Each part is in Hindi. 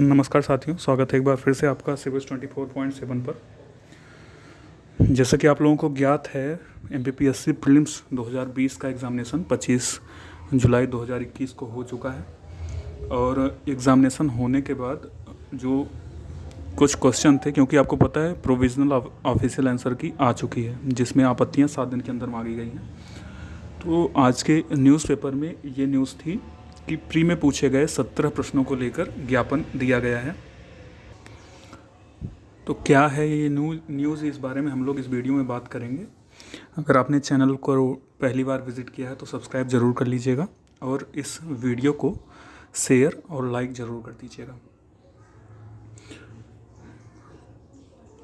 नमस्कार साथियों, स्वागत है एक बार फिर से आपका सिविल्स 24.7 पर। जैसा कि आप लोगों को ज्ञात है M P P S C prelims 2020 का एग्ज़ामिनेशन 25 जुलाई 2021 को हो चुका है और एग्ज़ामिनेशन होने के बाद जो कुछ क्वेश्चन थे, क्योंकि आपको पता है प्रोविज़नल ऑफिशियल आंसर की आ चुकी है, जिसमें आपत्तियाँ सात दिन के अंदर मांगी गई हैं। तो आज के न्यूज़पेपर में ये न्यूज़ थी कि प्री में पूछे गए सत्रह प्रश्नों को लेकर ज्ञापन दिया गया है। तो क्या है ये न्यूज़? इस बारे में हम लोग इस वीडियो में बात करेंगे। अगर आपने चैनल को पहली बार विज़िट किया है तो सब्सक्राइब ज़रूर कर लीजिएगा और इस वीडियो को शेयर और लाइक ज़रूर कर दीजिएगा।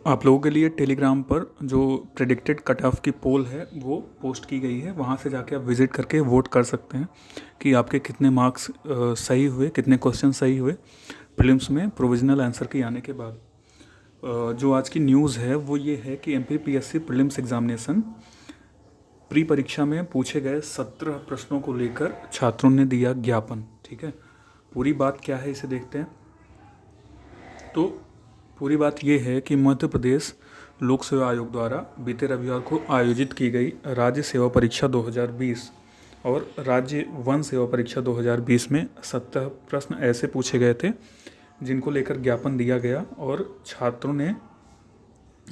आप लोगों के लिए टेलीग्राम पर जो प्रेडिक्टेड कट ऑफ़ की पोल है, वो पोस्ट की गई है। वहाँ से जाके आप विज़िट करके वोट कर सकते हैं कि आपके कितने मार्क्स सही हुए, कितने क्वेश्चन सही हुए प्रीलिम्स में प्रोविजनल आंसर के आने के बाद। जो आज की न्यूज़ है, वो ये है कि M P P S C prelims examination pre परीक्षा में पूछे गए सत्रह प्रश्नों को लेकर छात्रों ने दिया ज्ञापन, ठीक है? पूरी बात क्या है इसे देखते हैं। तो पूरी बात यह है कि मध्य प्रदेश लोक सेवा आयोग द्वारा बीते रविवार को आयोजित की गई राज्य सेवा परीक्षा 2020 और राज्य वन सेवा परीक्षा 2020 में सत्तर प्रश्न ऐसे पूछे गए थे, जिनको लेकर ज्ञापन दिया गया और छात्रों ने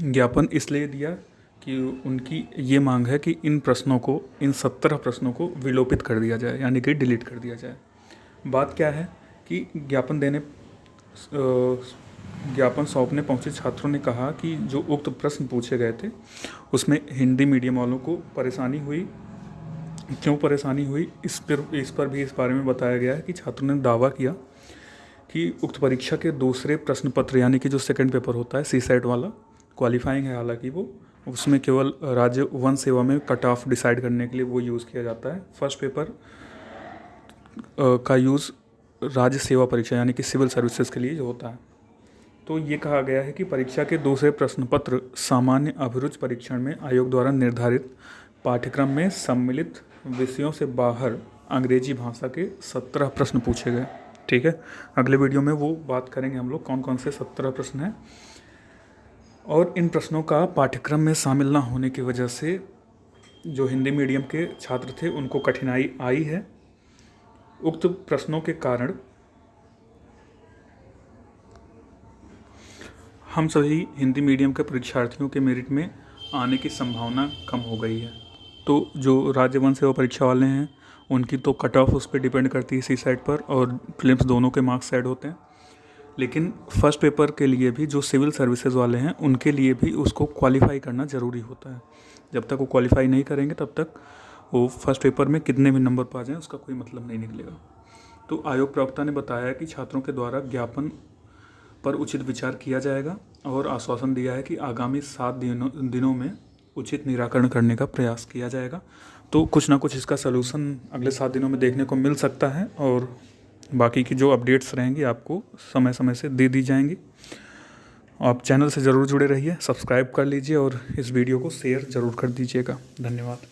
ज्ञापन इसलिए दिया कि उनकी ये मांग है कि इन प्रश्नों को, इन सत्तर प्रश्नों को विलोपित कर दिया जाए, यानी कि डिलीट कर दिया जाए। बात क्या है कि ज्ञापन देने ज्ञापन सौंपने पहुँचे छात्रों ने कहा कि जो उक्त प्रश्न पूछे गए थे, उसमें हिंदी मीडियम वालों को परेशानी हुई। क्यों परेशानी हुई? इस पर इस पर भी इस बारे में बताया गया है कि छात्रों ने दावा किया कि उक्त परीक्षा के दूसरे प्रश्न पत्र यानी कि जो सेकंड पेपर होता है सी सेट वाला क्वालिफाइंग है हालाँकि वो, उसमें केवल राज्य वन सेवा में कट ऑफ़ डिसाइड करने के लिए वो यूज़ किया जाता है। फ़र्स्ट पेपर का यूज़ राज्य सेवा परीक्षा, यानी कि सिविल सर्विसेज़ के लिए जो होता है। तो ये कहा गया है कि परीक्षा के दूसरे प्रश्न पत्र सामान्य अभिरुचि परीक्षण में आयोग द्वारा निर्धारित पाठ्यक्रम में सम्मिलित विषयों से बाहर अंग्रेज़ी भाषा के सत्रह प्रश्न पूछे गए। ठीक है? अगले वीडियो में वो बात करेंगे हम लोग कौन कौन से सत्रह प्रश्न हैं। और इन प्रश्नों का पाठ्यक्रम में शामिल ना होने की वजह से जो हिंदी मीडियम के छात्र थे, उनको कठिनाई आई है। उक्त प्रश्नों के कारण हम सभी हिंदी मीडियम के परीक्षार्थियों के मेरिट में आने की संभावना कम हो गई है। तो जो राज्य वन सेवा परीक्षा वाले हैं, उनकी तो कट ऑफ़ उस पर डिपेंड करती है सी साइड पर और फिल्म्स दोनों के मार्क्स ऐड होते हैं। लेकिन फ़र्स्ट पेपर के लिए भी जो सिविल सर्विसेज़ वाले हैं, उनके लिए भी उसको क्वालिफाई करना ज़रूरी होता है। जब तक वो क्वालिफाई नहीं करेंगे, तब तक वो फ़र्स्ट पेपर में कितने भी नंबर पा जाएँ, उसका कोई मतलब नहीं निकलेगा। तो आयोग प्रवक्ता ने बताया कि छात्रों के द्वारा ज्ञापन पर उचित विचार किया जाएगा और आश्वासन दिया है कि आगामी सात दिनों दिनों में उचित निराकरण करने का प्रयास किया जाएगा। तो कुछ ना कुछ इसका सलूशन अगले सात दिनों में देखने को मिल सकता है और बाकी की जो अपडेट्स रहेंगी आपको समय समय से दे दी जाएँगी। आप चैनल से ज़रूर जुड़े रहिए सब्सक्राइब कर लीजिए और इस वीडियो को शेयर ज़रूर कर दीजिएगा। धन्यवाद।